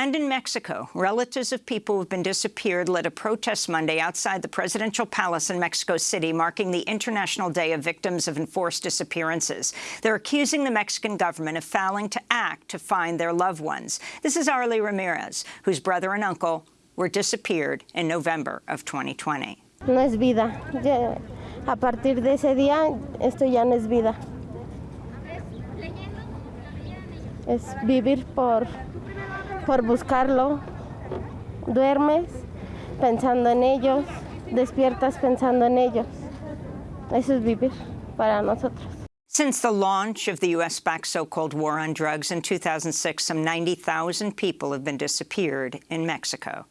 And in Mexico, relatives of people who have been disappeared led a protest Monday outside the presidential palace in Mexico City, marking the International Day of Victims of Enforced Disappearances. They're accusing the Mexican government of failing to act to find their loved ones. This is Arlie Ramirez, whose brother and uncle were disappeared in November of 2020. No es vida. A partir de ese día, esto ya no es vida. Es vivir por, por buscarlo. Duermes pensando en ellos, despiertas pensando en ellos. Eso es vivir para nosotros. Since the launch of the U.S.-backed so-called war on drugs in 2006, some 90,000 people have been disappeared in Mexico.